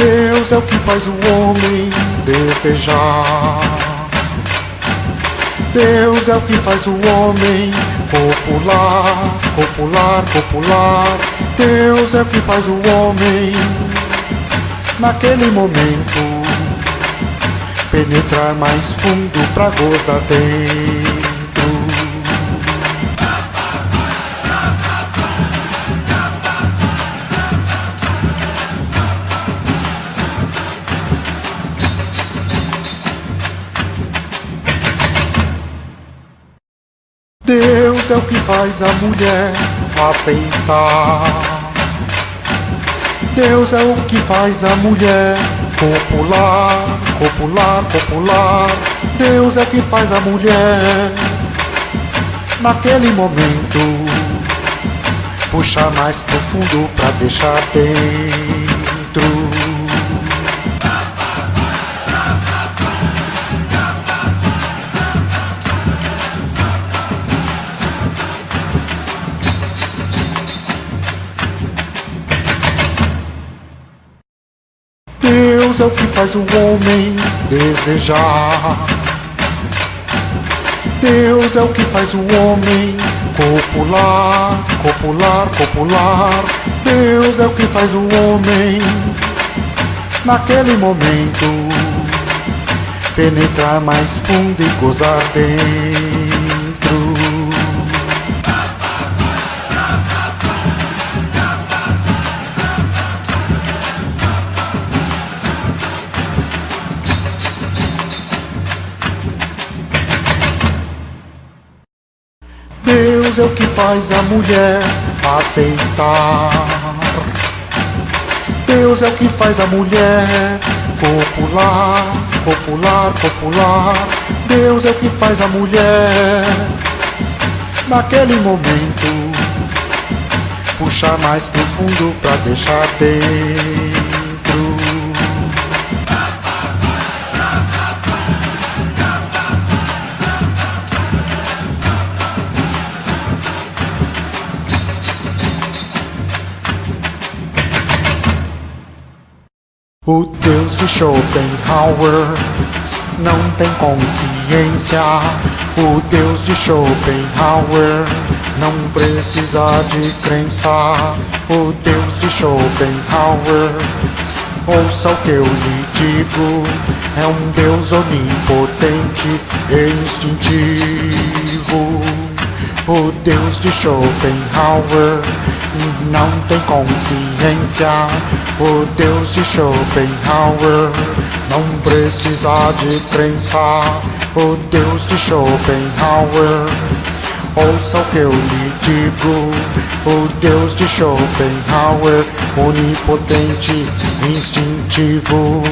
Deus é o que faz o homem desejar. Deus é o que faz o homem popular, popular, popular. Deus é o que faz o homem naquele momento penetrar mais fundo pra gozar dentro. Deus é o que faz a mulher aceitar. Deus é o que faz a mulher popular, popular, popular. Deus é que faz a mulher naquele momento puxar mais profundo pra deixar dentro. Deus é o que faz o homem desejar. Deus é o que faz o homem copular, copular, copular. Deus é o que faz o homem naquele momento penetrar mais fundo e gozar dentro. Deus é o que faz a mulher aceitar. Deus é o que faz a mulher popular, popular, popular. Deus é o que faz a mulher naquele momento puxar mais profundo pra deixar dentro. O Deus de Schopenhauer não tem consciência. O Deus de Schopenhauer não precisa de crença. O Deus de Schopenhauer, ouça o que eu lhe digo, é um Deus onipotente e instintivo. O Deus de Schopenhauer não tem consciência. O Deus de Schopenhauer não precisa de crença. O Deus de Schopenhauer, ouça o que eu lhe digo. O Deus de Schopenhauer, onipotente, instintivo.